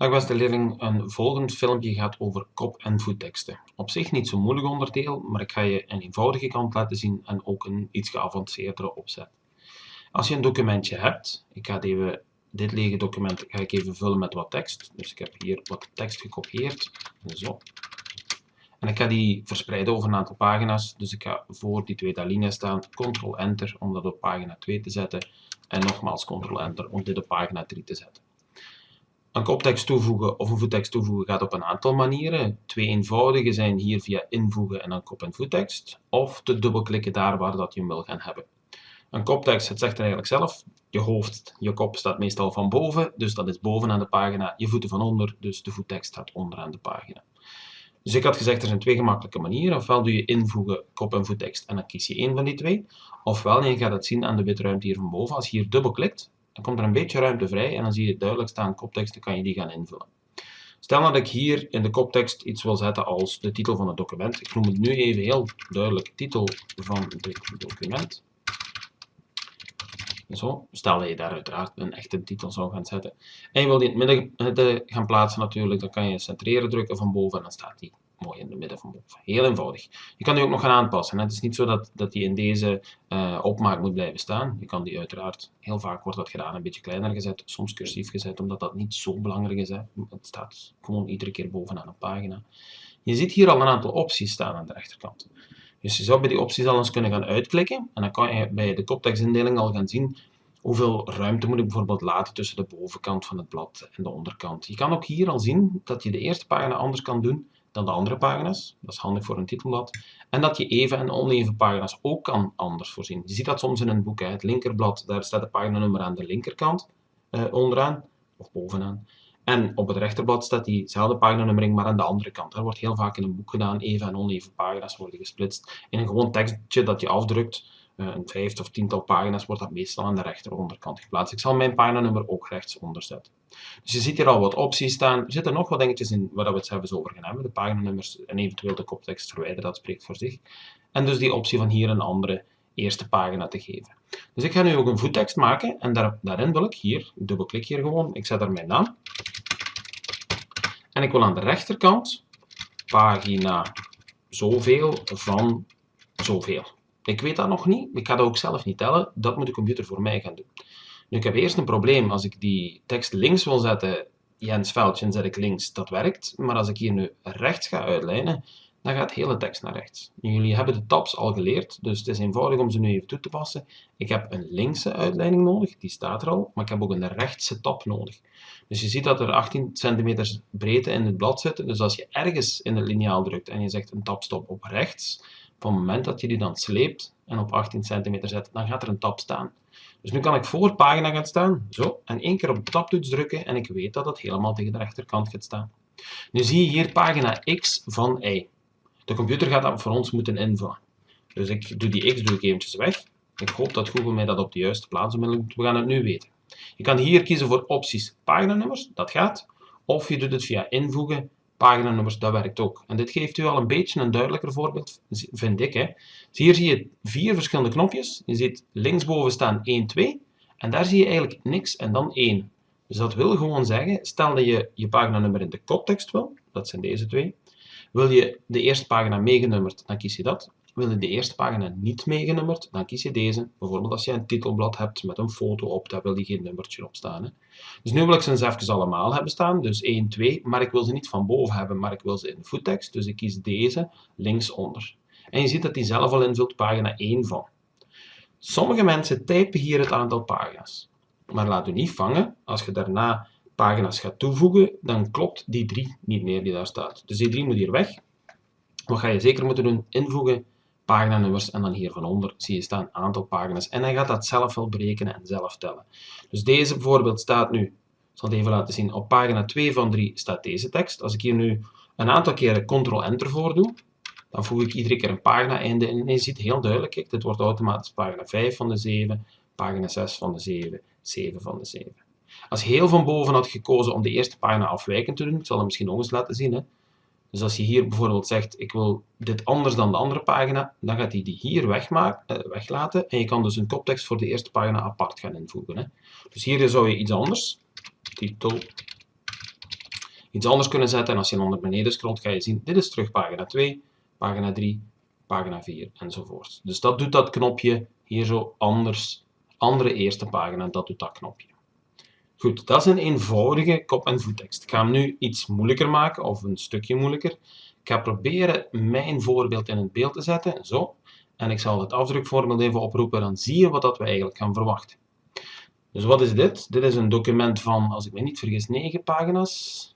Dag beste leerling, een volgend filmpje gaat over kop- en voetteksten. Op zich niet zo'n moeilijk onderdeel, maar ik ga je een eenvoudige kant laten zien en ook een iets geavanceerdere opzet. Als je een documentje hebt, ik ga even, dit lege document ga ik even vullen met wat tekst. Dus ik heb hier wat tekst gekopieerd, zo. En ik ga die verspreiden over een aantal pagina's, dus ik ga voor die twee linies staan, Ctrl-Enter om dat op pagina 2 te zetten en nogmaals Ctrl-Enter om dit op pagina 3 te zetten. Een koptekst toevoegen of een voettekst toevoegen gaat op een aantal manieren. Twee eenvoudige zijn hier via invoegen en dan kop- en voettekst, of te dubbelklikken daar waar dat je hem wil gaan hebben. Een koptekst, het zegt er eigenlijk zelf, je hoofd, je kop staat meestal van boven, dus dat is bovenaan de pagina, je voeten van onder, dus de voettekst staat onderaan de pagina. Dus ik had gezegd, er zijn twee gemakkelijke manieren. Ofwel doe je invoegen, kop- en voettekst en dan kies je één van die twee. Ofwel, je gaat het zien aan de witte ruimte hier van boven, als je hier dubbelklikt, dan komt er een beetje ruimte vrij en dan zie je duidelijk staan koptekst, kan je die gaan invullen. Stel dat ik hier in de koptekst iets wil zetten als de titel van het document. Ik noem het nu even heel duidelijk titel van het document. Zo, stel dat je daar uiteraard een echte titel zou gaan zetten. En je wil die in het midden gaan plaatsen natuurlijk, dan kan je centreren drukken van boven en dan staat die mooi in het midden van boven. Heel eenvoudig. Je kan die ook nog gaan aanpassen. Het is niet zo dat, dat die in deze uh, opmaak moet blijven staan. Je kan die uiteraard, heel vaak wordt dat gedaan, een beetje kleiner gezet, soms cursief gezet, omdat dat niet zo belangrijk is. Hè. Het staat gewoon iedere keer bovenaan een pagina. Je ziet hier al een aantal opties staan aan de rechterkant. Dus je zou bij die opties al eens kunnen gaan uitklikken en dan kan je bij de koptekstindeling al gaan zien hoeveel ruimte moet ik bijvoorbeeld laten tussen de bovenkant van het blad en de onderkant. Je kan ook hier al zien dat je de eerste pagina anders kan doen dan de andere pagina's. Dat is handig voor een titelblad. En dat je even en oneven pagina's ook kan anders voorzien. Je ziet dat soms in een boek. Hè. Het linkerblad, daar staat de paginanummer aan de linkerkant eh, onderaan, of bovenaan. En op het rechterblad staat diezelfde paginanummering, maar aan de andere kant. Dat wordt heel vaak in een boek gedaan. Even en oneven pagina's worden gesplitst. In een gewoon tekstje dat je afdrukt, een vijfde of tiental pagina's, wordt dat meestal aan de rechteronderkant geplaatst. Ik zal mijn paginanummer ook rechtsonder zetten. Dus je ziet hier al wat opties staan. Er zitten nog wat dingetjes in waar we het zelfs over gaan hebben. De paginanummers en eventueel de koptekst verwijderen, dat spreekt voor zich. En dus die optie van hier een andere eerste pagina te geven. Dus ik ga nu ook een voettekst maken en daar, daarin wil ik hier, dubbelklik hier gewoon, ik zet er mijn naam. En ik wil aan de rechterkant pagina zoveel van zoveel. Ik weet dat nog niet, ik ga dat ook zelf niet tellen, dat moet de computer voor mij gaan doen. Nu, ik heb eerst een probleem. Als ik die tekst links wil zetten, Jens Veldje, zet ik links, dat werkt. Maar als ik hier nu rechts ga uitlijnen, dan gaat de hele tekst naar rechts. Jullie hebben de tabs al geleerd, dus het is eenvoudig om ze nu even toe te passen. Ik heb een linkse uitleiding nodig, die staat er al, maar ik heb ook een rechtse tab nodig. Dus je ziet dat er 18 cm breedte in het blad zit, dus als je ergens in het liniaal drukt en je zegt een tabstop op rechts, op het moment dat je die dan sleept en op 18 cm zet, dan gaat er een tab staan. Dus nu kan ik voor pagina gaan staan, zo, en één keer op de tabtoets drukken en ik weet dat het helemaal tegen de rechterkant gaat staan. Nu zie je hier pagina x van y. De computer gaat dat voor ons moeten invullen. Dus ik doe die x doe ik eventjes weg. Ik hoop dat Google mij dat op de juiste plaats doet. We gaan het nu weten. Je kan hier kiezen voor opties paginanummers, dat gaat. Of je doet het via invoegen, paginanummers, dat werkt ook. En dit geeft u al een beetje een duidelijker voorbeeld, vind ik. Hè. Hier zie je vier verschillende knopjes. Je ziet linksboven staan 1, 2. En daar zie je eigenlijk niks en dan 1. Dus dat wil gewoon zeggen, stel dat je je paginanummer in de koptekst wil, dat zijn deze twee. Wil je de eerste pagina meegenummerd, dan kies je dat. Wil je de eerste pagina niet meegenummerd, dan kies je deze. Bijvoorbeeld als je een titelblad hebt met een foto op, daar wil je geen nummertje op staan. Hè. Dus nu wil ik ze eens even allemaal hebben staan, dus 1, 2, maar ik wil ze niet van boven hebben, maar ik wil ze in de voettekst, dus ik kies deze linksonder. En je ziet dat die zelf al invult pagina 1 van. Sommige mensen typen hier het aantal pagina's. Maar laat u niet vangen, als je daarna pagina's gaat toevoegen, dan klopt die 3 niet meer die daar staat. Dus die 3 moet hier weg. Wat ga je zeker moeten doen? Invoegen, paginanummers en dan hier van onder zie je staan aantal pagina's. En hij gaat dat zelf wel berekenen en zelf tellen. Dus deze bijvoorbeeld staat nu, ik zal het even laten zien, op pagina 2 van 3 staat deze tekst. Als ik hier nu een aantal keren Ctrl-Enter voor doe, dan voeg ik iedere keer een pagina-einde in. En je ziet heel duidelijk, kijk, dit wordt automatisch pagina 5 van de 7, pagina 6 van de 7, 7 van de 7. Als heel van boven had gekozen om de eerste pagina afwijkend te doen, ik zal het misschien nog eens laten zien, hè, dus als je hier bijvoorbeeld zegt, ik wil dit anders dan de andere pagina, dan gaat hij die hier wegmaken, eh, weglaten. En je kan dus een koptekst voor de eerste pagina apart gaan invoegen. Hè. Dus hier zou je iets anders, titel iets anders kunnen zetten. En als je dan naar beneden scrolt, ga je zien, dit is terug pagina 2, pagina 3, pagina 4 enzovoort. Dus dat doet dat knopje hier zo anders, andere eerste pagina, dat doet dat knopje. Goed, dat is een eenvoudige kop- en voettekst. Ik ga hem nu iets moeilijker maken, of een stukje moeilijker. Ik ga proberen mijn voorbeeld in het beeld te zetten, zo. En ik zal het afdrukvoorbeeld even oproepen, dan zie je wat dat we eigenlijk gaan verwachten. Dus wat is dit? Dit is een document van, als ik me niet vergis, 9 pagina's.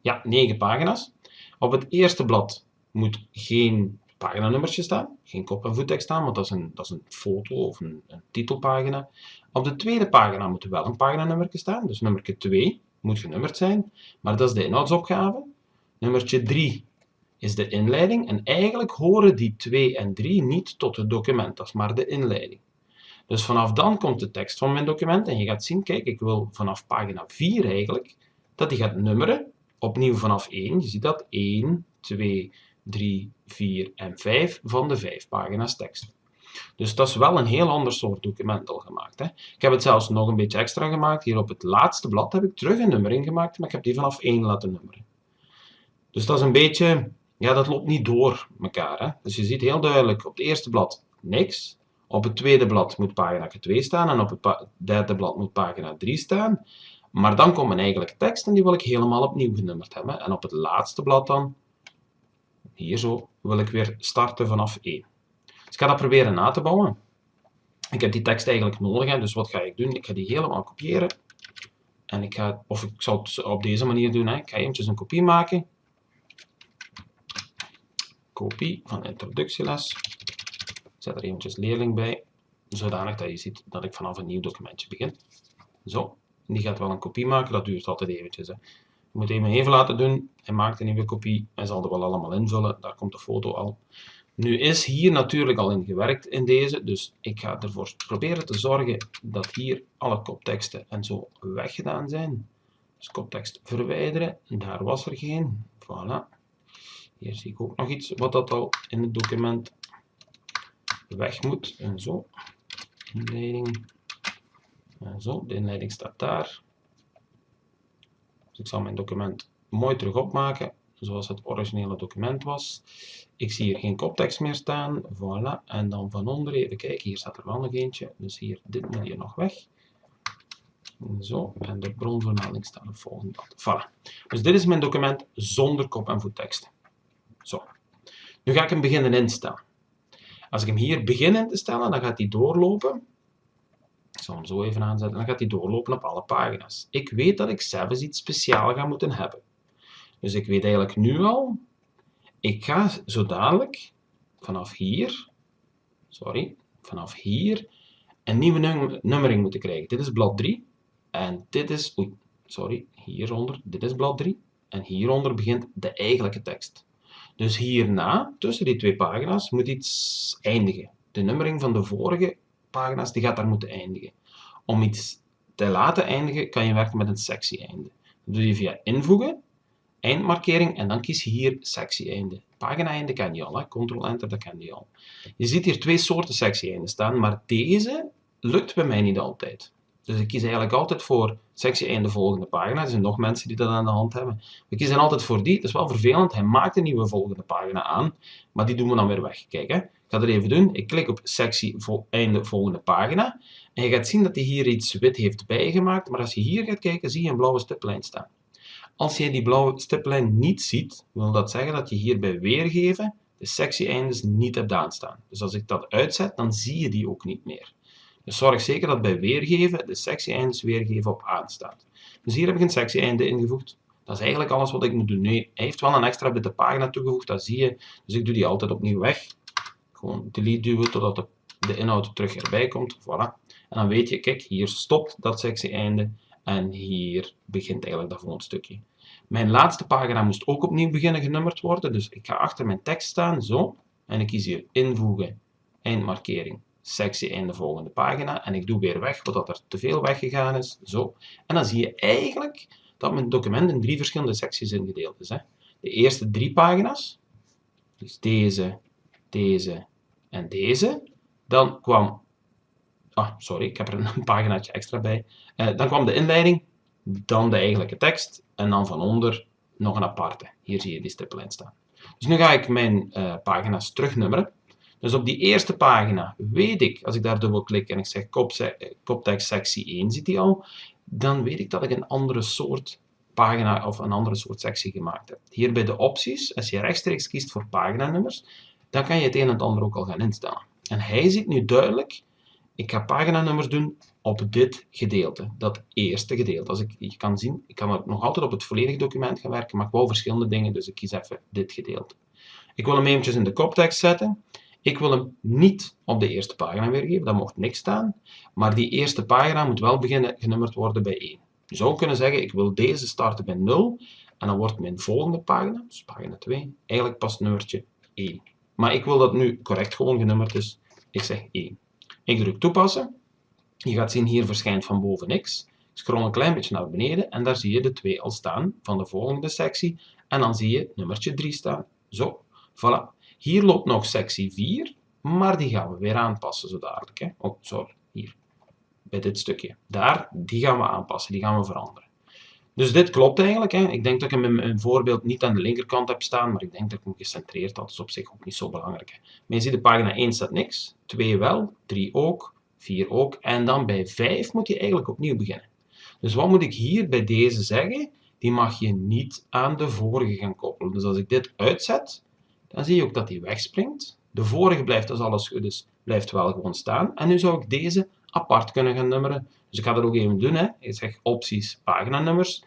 Ja, 9 pagina's. Op het eerste blad moet geen paginanummertje staan, geen kop- en voettekst staan, want dat is een, dat is een foto of een, een titelpagina. Op de tweede pagina moet er wel een paginanummertje staan, dus nummertje 2 moet genummerd zijn, maar dat is de inhoudsopgave. Nummertje 3 is de inleiding en eigenlijk horen die 2 en 3 niet tot het document, dat is maar de inleiding. Dus vanaf dan komt de tekst van mijn document en je gaat zien, kijk, ik wil vanaf pagina 4 eigenlijk, dat die gaat nummeren, opnieuw vanaf 1, je ziet dat, 1, 2, 3, 4 en 5 van de 5 pagina's tekst. Dus dat is wel een heel ander soort document al gemaakt. Hè. Ik heb het zelfs nog een beetje extra gemaakt. Hier op het laatste blad heb ik terug een nummering gemaakt, maar ik heb die vanaf 1 laten nummeren. Dus dat is een beetje, ja, dat loopt niet door elkaar. Hè. Dus je ziet heel duidelijk op het eerste blad niks. Op het tweede blad moet pagina 2 staan en op het derde blad moet pagina 3 staan. Maar dan komt mijn eigenlijke tekst en die wil ik helemaal opnieuw genummerd hebben. En op het laatste blad dan, hier zo, wil ik weer starten vanaf 1. Dus ik ga dat proberen na te bouwen. Ik heb die tekst eigenlijk nodig, dus wat ga ik doen? Ik ga die helemaal kopiëren. En ik ga, of ik zal het op deze manier doen, hè. ik ga eventjes een kopie maken. Kopie van introductieles. Zet er eventjes leerling bij, zodanig dat je ziet dat ik vanaf een nieuw documentje begin. Zo, die gaat wel een kopie maken, dat duurt altijd eventjes. Hè. Je moet hem even laten doen, hij maakt een nieuwe kopie, hij zal er wel allemaal invullen, daar komt de foto al. Nu is hier natuurlijk al in gewerkt in deze, dus ik ga ervoor proberen te zorgen dat hier alle kopteksten en zo weggedaan zijn. Dus koptekst verwijderen, daar was er geen, voilà. Hier zie ik ook nog iets wat dat al in het document weg moet, en zo. Inleiding, en zo, de inleiding staat daar. Dus ik zal mijn document mooi terug opmaken, zoals het originele document was. Ik zie hier geen koptekst meer staan. Voilà. En dan van onder even kijken. Hier staat er wel nog eentje. Dus hier, dit moet hier nog weg. Zo. En de bronvermelding staat op volgende. Voilà. Dus dit is mijn document zonder kop- en voettekst. Zo. Nu ga ik hem beginnen instellen. Als ik hem hier begin in te stellen, dan gaat hij doorlopen. Zal hem zo even aanzetten. Dan gaat hij doorlopen op alle pagina's. Ik weet dat ik zelfs iets speciaals ga moeten hebben. Dus ik weet eigenlijk nu al ik ga zo dadelijk vanaf hier, sorry, vanaf hier een nieuwe nummering moeten krijgen. Dit is blad 3 en dit is, oei, sorry, hieronder, dit is blad 3 en hieronder begint de eigenlijke tekst. Dus hierna, tussen die twee pagina's, moet iets eindigen. De nummering van de vorige pagina's die gaat daar moeten eindigen. Om iets te laten eindigen, kan je werken met een sectie-einde. Dat doe je via invoegen eindmarkering en dan kies je hier sectie-einde. Pagina-einde ken je al, Ctrl-Enter, dat ken je al. Je ziet hier twee soorten sectie-einden staan, maar deze lukt bij mij niet altijd. Dus ik kies eigenlijk altijd voor sectie-einde volgende pagina. Er zijn nog mensen die dat aan de hand hebben. We kiezen altijd voor die. Dat is wel vervelend. Hij maakt een nieuwe volgende pagina aan, maar die doen we dan weer weg. Kijk, hè. Ik ga dat even doen. Ik klik op sectie einde volgende pagina. En je gaat zien dat hij hier iets wit heeft bijgemaakt. Maar als je hier gaat kijken, zie je een blauwe stiplijn staan. Als je die blauwe stiplijn niet ziet, wil dat zeggen dat je hier bij weergeven de sectie-eindes niet hebt aanstaan. Dus als ik dat uitzet, dan zie je die ook niet meer. Dus zorg zeker dat bij weergeven de sectie-eindes weergeven op aanstaat. Dus hier heb ik een sectie-einde ingevoegd. Dat is eigenlijk alles wat ik moet doen. Nee, hij heeft wel een extra de pagina toegevoegd, dat zie je. Dus ik doe die altijd opnieuw weg. Gewoon delete duwen totdat de, de inhoud terug erbij komt. Voilà. En dan weet je, kijk, hier stopt dat sectie-einde. En hier begint eigenlijk dat volgende stukje. Mijn laatste pagina moest ook opnieuw beginnen genummerd worden. Dus ik ga achter mijn tekst staan, zo. En ik kies hier invoegen, eindmarkering, sectie einde volgende pagina. En ik doe weer weg wat er te veel weggegaan is, zo. En dan zie je eigenlijk dat mijn document in drie verschillende secties ingedeeld is. Hè. De eerste drie pagina's, dus deze, deze en deze. Dan kwam Ah, sorry, ik heb er een paginaatje extra bij. Uh, dan kwam de inleiding, dan de eigenlijke tekst en dan van onder nog een aparte. Hier zie je die stippellijn staan. Dus nu ga ik mijn uh, pagina's terugnummeren. Dus op die eerste pagina weet ik, als ik daar dubbel klik en ik zeg koptekst sectie 1, ziet die al, dan weet ik dat ik een andere soort pagina of een andere soort sectie gemaakt heb. Hier bij de opties, als je rechtstreeks kiest voor paginanummers, dan kan je het een en het ander ook al gaan instellen. En hij ziet nu duidelijk, ik ga paginanummers doen op dit gedeelte, dat eerste gedeelte. Als ik, je kan zien, ik kan nog altijd op het volledige document gaan werken, maar ik wou verschillende dingen, dus ik kies even dit gedeelte. Ik wil hem eventjes in de koptekst zetten. Ik wil hem niet op de eerste pagina weergeven, daar mocht niks staan. Maar die eerste pagina moet wel beginnen genummerd worden bij 1. Je zou kunnen zeggen, ik wil deze starten bij 0. En dan wordt mijn volgende pagina, dus pagina 2, eigenlijk pas nummertje 1. Maar ik wil dat nu correct gewoon genummerd, dus ik zeg 1. Ik druk toepassen. Je gaat zien, hier verschijnt van boven x. Scroll een klein beetje naar beneden en daar zie je de 2 al staan van de volgende sectie. En dan zie je nummertje 3 staan. Zo, voilà. Hier loopt nog sectie 4, maar die gaan we weer aanpassen zo dadelijk. Hè. Oh, sorry, hier. Bij dit stukje. Daar, die gaan we aanpassen, die gaan we veranderen. Dus dit klopt eigenlijk. Hè. Ik denk dat ik hem mijn voorbeeld niet aan de linkerkant heb staan, maar ik denk dat ik hem gecentreerd had. Dat is op zich ook niet zo belangrijk. Hè. Maar je ziet, de pagina 1 staat niks, 2 wel, 3 ook, 4 ook. En dan bij 5 moet je eigenlijk opnieuw beginnen. Dus wat moet ik hier bij deze zeggen? Die mag je niet aan de vorige gaan koppelen. Dus als ik dit uitzet, dan zie je ook dat hij wegspringt. De vorige blijft, als alles goed is, blijft wel gewoon staan. En nu zou ik deze apart kunnen gaan nummeren. Dus ik ga dat ook even doen. Hè. Ik zeg opties, paginanummers.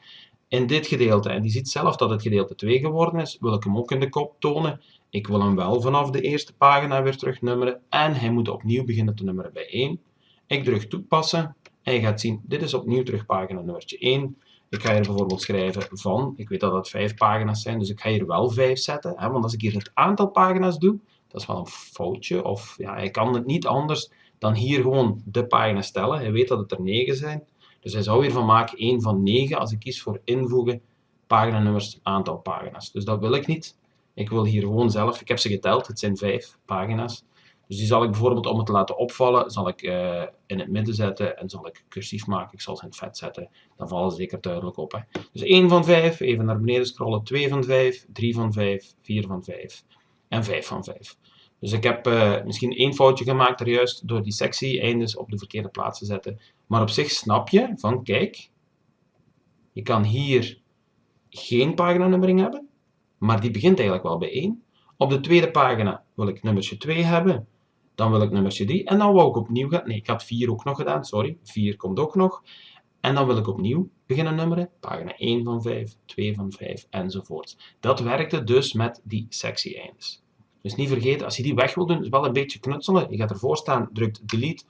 In dit gedeelte, en die ziet zelf dat het gedeelte 2 geworden is, wil ik hem ook in de kop tonen. Ik wil hem wel vanaf de eerste pagina weer terug nummeren. En hij moet opnieuw beginnen te nummeren bij 1. Ik druk toepassen. En je gaat zien, dit is opnieuw terug pagina nummertje 1. Ik ga hier bijvoorbeeld schrijven van, ik weet dat het vijf pagina's zijn, dus ik ga hier wel vijf zetten. Hè, want als ik hier het aantal pagina's doe, dat is wel een foutje. Of ja, hij kan het niet anders dan hier gewoon de pagina stellen. Hij weet dat het er 9 zijn. Dus hij zou hiervan maken 1 van 9 als ik kies voor invoegen, paginanummers, aantal pagina's. Dus dat wil ik niet. Ik wil hier gewoon zelf, ik heb ze geteld, het zijn 5 pagina's. Dus die zal ik bijvoorbeeld om het te laten opvallen, zal ik uh, in het midden zetten en zal ik cursief maken. Ik zal ze in het vet zetten. Dan vallen ze zeker duidelijk op. Hè. Dus 1 van 5, even naar beneden scrollen. 2 van 5, 3 van 5, 4 van 5 en 5 van 5. Dus ik heb uh, misschien één foutje gemaakt er juist door die sectie eindes op de verkeerde plaats te zetten. Maar op zich snap je van, kijk, je kan hier geen paginanummering hebben, maar die begint eigenlijk wel bij 1. Op de tweede pagina wil ik nummertje 2 hebben, dan wil ik nummertje 3 en dan wou ik opnieuw gaan. Nee, ik had 4 ook nog gedaan, sorry. 4 komt ook nog. En dan wil ik opnieuw beginnen nummeren. Pagina 1 van 5, 2 van 5 enzovoort. Dat werkte dus met die sectie-eindes. Dus niet vergeten, als je die weg wil doen, is wel een beetje knutselen. Je gaat ervoor staan, drukt delete.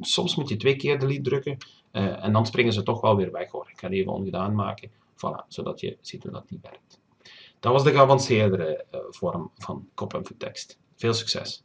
Soms moet je twee keer delete drukken. Uh, en dan springen ze toch wel weer weg hoor. Ik ga die even ongedaan maken. Voilà, zodat je ziet hoe dat niet werkt. Dat was de geavanceerdere uh, vorm van kop- en tekst. Veel succes!